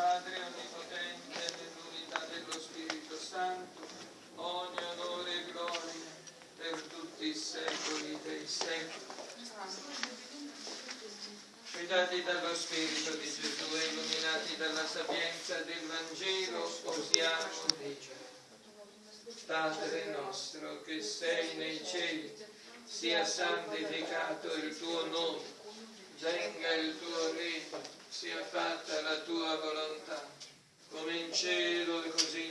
Padre Onnipotente, nell'unità dello Spirito Santo, ogni onore e gloria per tutti i secoli dei secoli. Guidati dallo Spirito di Gesù e illuminati dalla sapienza del Vangelo, osiamo dire. Padre nostro che sei nei cieli, sia santificato il tuo nome, venga il tuo regno, sia fatta la tua volontà, cielo e così